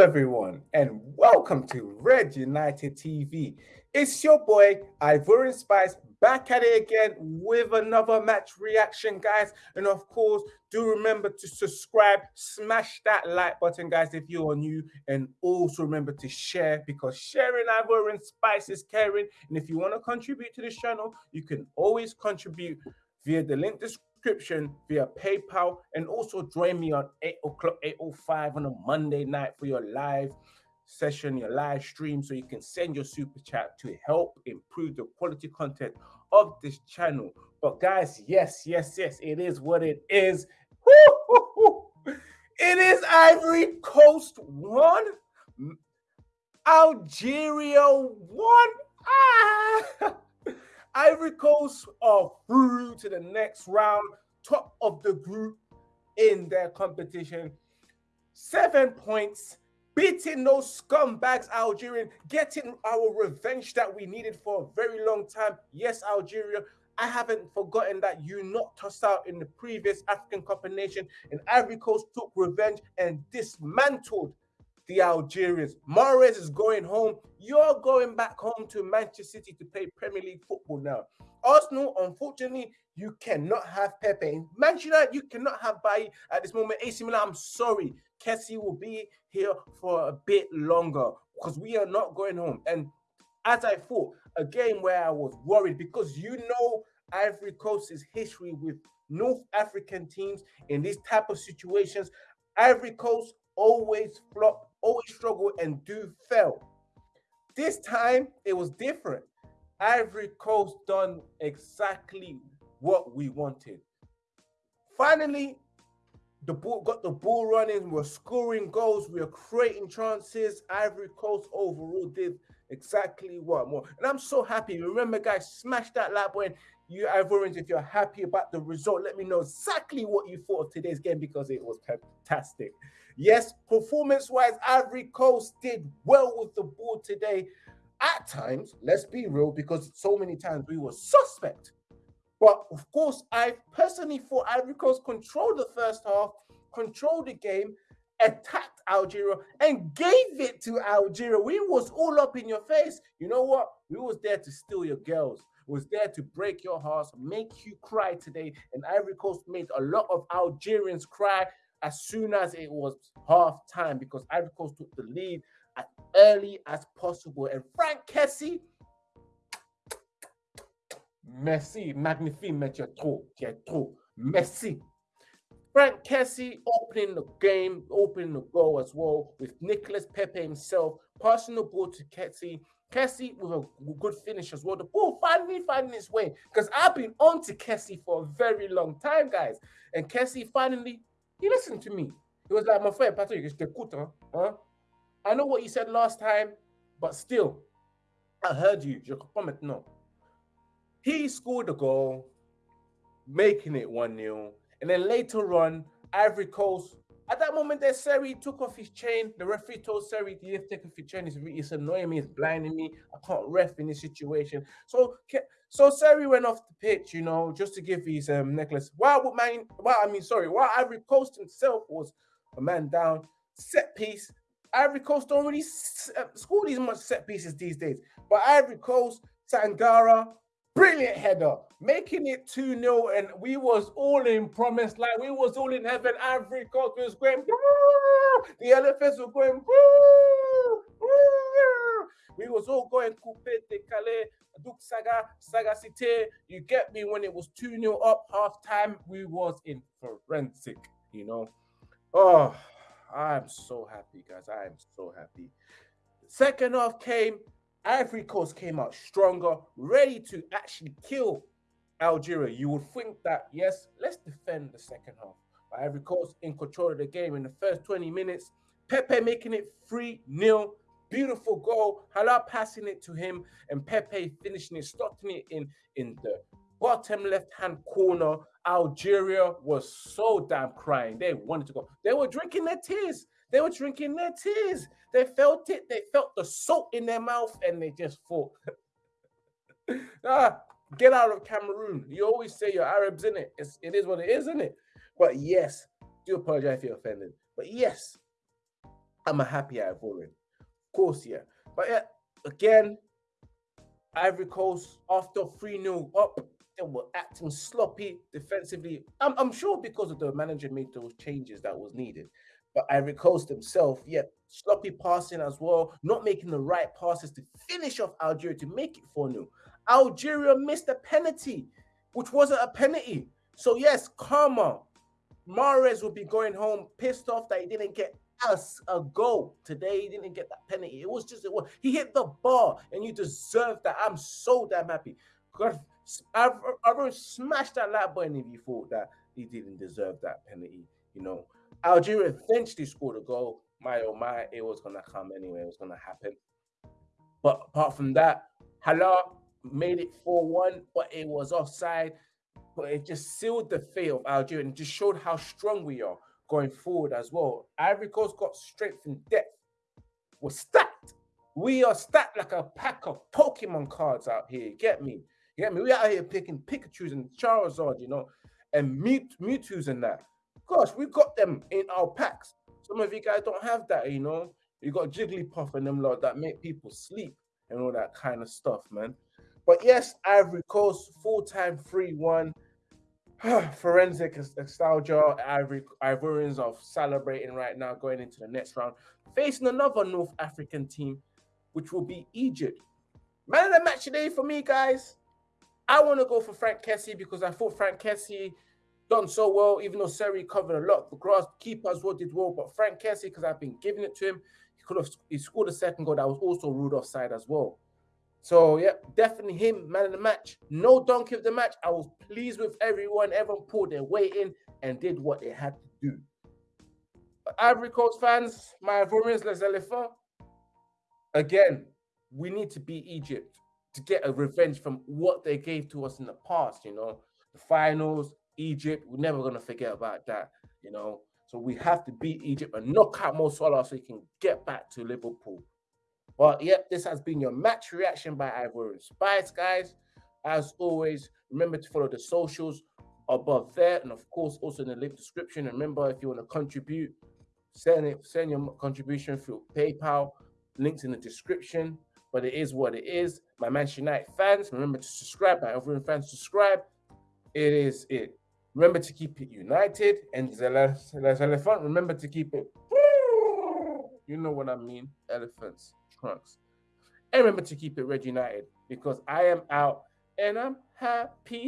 everyone, and welcome to Red United TV. It's your boy Ivorian Spice back at it again with another match reaction, guys. And of course, do remember to subscribe, smash that like button, guys, if you are new, and also remember to share because sharing Ivorian Spice is caring. And if you want to contribute to this channel, you can always contribute via the link description subscription via PayPal and also join me on 8 o'clock, 8.05 on a Monday night for your live session, your live stream, so you can send your super chat to help improve the quality content of this channel. But guys, yes, yes, yes, it is what it is. It is Ivory Coast one, Algeria one. Ah! Ivory Coast are through to the next round, top of the group in their competition. Seven points, beating those scumbags Algerian, getting our revenge that we needed for a very long time. Yes, Algeria, I haven't forgotten that you knocked us out in the previous African Cup of Nations, and Ivory Coast took revenge and dismantled the Algerians. Mahrez is going home. You're going back home to Manchester City to play Premier League football now. Arsenal, unfortunately, you cannot have Pepe. Manchester United, you cannot have Bailly at this moment. AC Milan, I'm sorry. Kessie will be here for a bit longer because we are not going home. And as I thought, a game where I was worried because you know Ivory Coast's history with North African teams in these type of situations. Ivory Coast always flop always struggle and do fail. This time it was different. Ivory Coast done exactly what we wanted. Finally, the ball got the ball running. We're scoring goals. We're creating chances. Ivory Coast overall did exactly what more. And I'm so happy. Remember, guys, smash that like button. You Ivorians, if you're happy about the result, let me know exactly what you thought of today's game because it was fantastic. Yes, performance-wise, Ivory Coast did well with the ball today. At times, let's be real, because so many times we were suspect. But of course, I personally thought Ivory Coast controlled the first half, controlled the game, attacked Algeria, and gave it to Algeria. We was all up in your face. You know what? We was there to steal your girls was there to break your hearts, make you cry today. And Ivory Coast made a lot of Algerians cry as soon as it was half time because Ivory Coast took the lead as early as possible. And Franck Kessie, merci, magnifique, mais tu trop, tu trop, merci. Franck Kessie opening the game, opening the goal as well with Nicolas Pepe himself, passing the ball to Kessie. Kessie with a good finish as well. The ball finally finding its way because I've been on to Kessie for a very long time, guys. And Kessie finally he listened to me. He was like, my friend, Patrick, je t'écoute. Huh? I know what you said last time, but still, I heard you. Je comprends maintenant. He scored a goal, making it 1 0. And then later on, Ivory Coast, at that moment there, Seri took off his chain. The referee told Seri, you have to take off your chain. It's, it's annoying me, it's blinding me. I can't ref in this situation. So so Seri went off the pitch, you know, just to give his um, necklace. While man, well, I mean, sorry, while Ivory Coast himself was a man down, set piece. Ivory Coast don't really uh, score these much set pieces these days. But Ivory Coast, Sangaré, brilliant header, making it 2-0. And we was all in promise, like we was all in heaven. Ivory Coast was going, the elephants were going, we was all going coupe de Calais, Douk Saga, Sagacité. You get me when it was 2-0 up half time, we was in forensic, you know. Oh, I'm so happy, guys. I am so happy. Second half came, Ivory Coast came out stronger, ready to actually kill Algeria. You would think that, yes, let's defend the second half. But Ivory Coast in control of the game in the first 20 minutes. Pepe making it 3 0. Beautiful goal. Haller passing it to him and Pepe finishing it, stopping it in, in the bottom left-hand corner. Algeria was so damn crying. They wanted to go. They were drinking their tears. They were drinking their tears. They felt it. They felt the salt in their mouth and they just thought, ah, get out of Cameroon. You always say you're Arabs, in it. It's, it is what it is, isn't it? But yes, do apologize if you're offended. But yes, I'm a happy Ivorian. Course, yeah. But yeah, again, Ivory Coast after 3 0 up, they were acting sloppy defensively. I'm, I'm sure because of the manager made those changes that was needed. But Ivory Coast themselves, yeah, sloppy passing as well, not making the right passes to finish off Algeria to make it 4 0. Algeria missed a penalty, which wasn't a penalty. So, yes, karma. Mahrez will be going home pissed off that he didn't get us a goal today. He didn't get that penalty. It was just it was, he hit the bar, and you deserve that. I'm so damn happy. I've smashed that like button if you thought that he didn't deserve that penalty. You know, Algeria eventually scored a goal. My oh my, it was gonna come anyway. It was gonna happen. But apart from that, Haller made it 4-1, but it was offside. But it just sealed the fate of Algeria and just showed how strong we are going forward as well. Ivory Coast got strength and depth. We're stacked. We are stacked like a pack of Pokemon cards out here. Get me? You get me? We out here picking Pikachu's and Charizard, you know, and Mew- Mewtwo's and that. Gosh, we've got them in our packs. Some of you guys don't have that, you know. You got Jigglypuff and them lot that make people sleep and all that kind of stuff, man. But yes, Ivory Coast, full time 3 1. Forensic nostalgia. Ivory, Ivorians are celebrating right now, going into the next round, facing another North African team, which will be Egypt. Man of the match today for me, guys. I want to go for Franck Kessie because I thought Franck Kessie done so well, even though Seri covered a lot. The grass keeper as well did well, but Franck Kessie, because I've been giving it to him, he could have he scored a second goal that was also ruled offside as well. So yeah, definitely him, man of the match. No donkey of the match. I was pleased with everyone. Everyone pulled their weight in and did what they had to do. But Ivory Coast fans, my Ivorians, les éléphants. Again, we need to beat Egypt to get a revenge from what they gave to us in the past. You know, the finals, Egypt. We're never gonna forget about that. You know, so we have to beat Egypt and knock out Mo Salah so he can get back to Liverpool. But yep, this has been your match reaction by Ivorian Spice, guys. As always, remember to follow the socials above there, and of course, also in the link description. Remember, if you want to contribute, send it, send your contribution through PayPal. Links in the description. But it is what it is. My Manchester United fans, remember to subscribe. My Ivorian fans, subscribe. It is it. Remember to keep it united. And the elephant, remember to keep it. You know what I mean? Elephants trunks. And remember to keep it Red United because I am out and I'm happy.